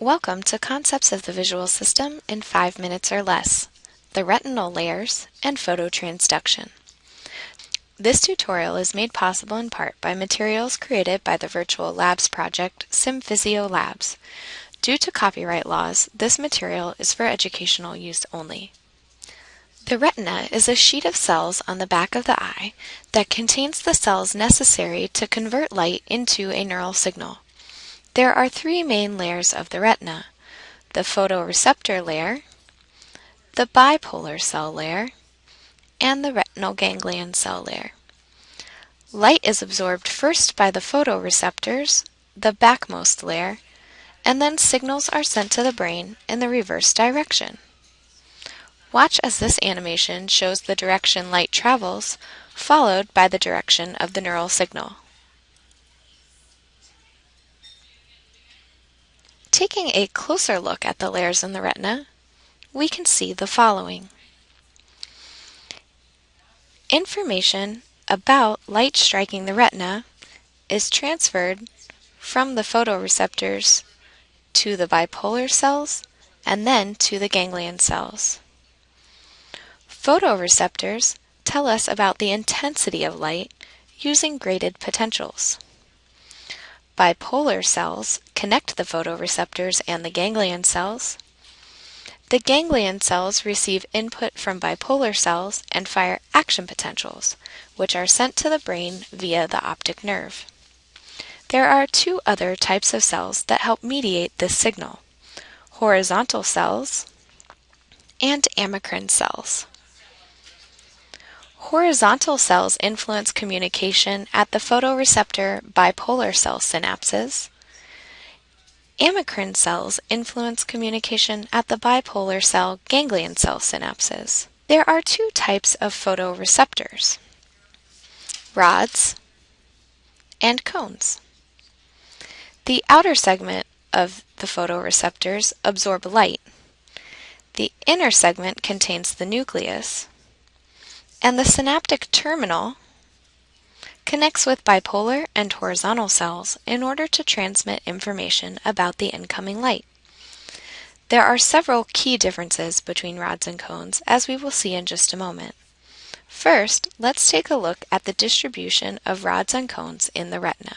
Welcome to Concepts of the Visual System in 5 Minutes or Less, the Retinal Layers, and Phototransduction. This tutorial is made possible in part by materials created by the Virtual Labs project SimPhysio Labs. Due to copyright laws, this material is for educational use only. The retina is a sheet of cells on the back of the eye that contains the cells necessary to convert light into a neural signal. There are three main layers of the retina, the photoreceptor layer, the bipolar cell layer, and the retinal ganglion cell layer. Light is absorbed first by the photoreceptors, the backmost layer, and then signals are sent to the brain in the reverse direction. Watch as this animation shows the direction light travels, followed by the direction of the neural signal. Taking a closer look at the layers in the retina, we can see the following. Information about light striking the retina is transferred from the photoreceptors to the bipolar cells and then to the ganglion cells. Photoreceptors tell us about the intensity of light using graded potentials. Bipolar cells connect the photoreceptors and the ganglion cells. The ganglion cells receive input from bipolar cells and fire action potentials, which are sent to the brain via the optic nerve. There are two other types of cells that help mediate this signal, horizontal cells and amacrine cells. Horizontal cells influence communication at the photoreceptor bipolar cell synapses. Amacrine cells influence communication at the bipolar cell ganglion cell synapses. There are two types of photoreceptors, rods and cones. The outer segment of the photoreceptors absorb light. The inner segment contains the nucleus, and the synaptic terminal connects with bipolar and horizontal cells in order to transmit information about the incoming light. There are several key differences between rods and cones, as we will see in just a moment. First, let's take a look at the distribution of rods and cones in the retina.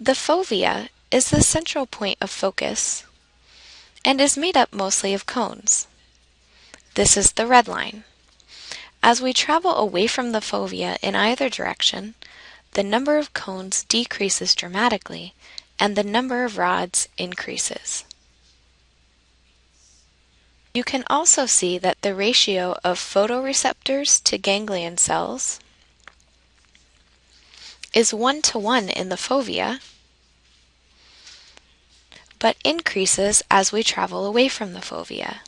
The fovea is the central point of focus and is made up mostly of cones. This is the red line. As we travel away from the fovea in either direction, the number of cones decreases dramatically and the number of rods increases. You can also see that the ratio of photoreceptors to ganglion cells is 1 to 1 in the fovea, but increases as we travel away from the fovea.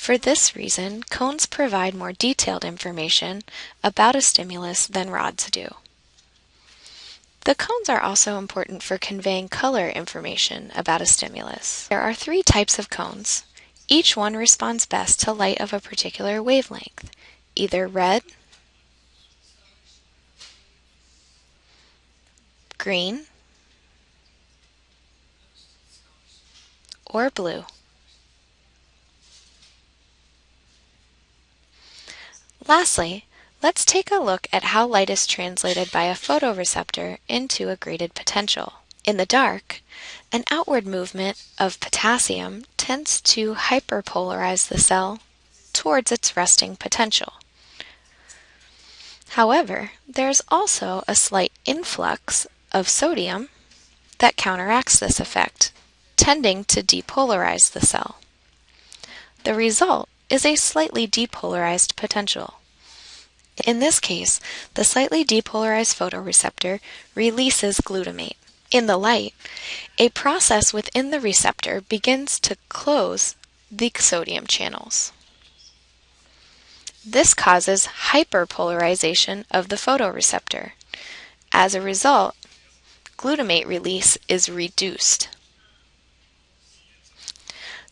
For this reason, cones provide more detailed information about a stimulus than rods do. The cones are also important for conveying color information about a stimulus. There are three types of cones. Each one responds best to light of a particular wavelength, either red, green, or blue. Lastly, let's take a look at how light is translated by a photoreceptor into a graded potential. In the dark, an outward movement of potassium tends to hyperpolarize the cell towards its resting potential. However, there is also a slight influx of sodium that counteracts this effect, tending to depolarize the cell. The result is a slightly depolarized potential. In this case, the slightly depolarized photoreceptor releases glutamate. In the light, a process within the receptor begins to close the sodium channels. This causes hyperpolarization of the photoreceptor. As a result, glutamate release is reduced.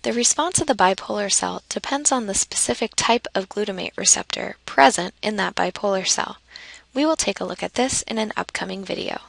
The response of the bipolar cell depends on the specific type of glutamate receptor present in that bipolar cell. We will take a look at this in an upcoming video.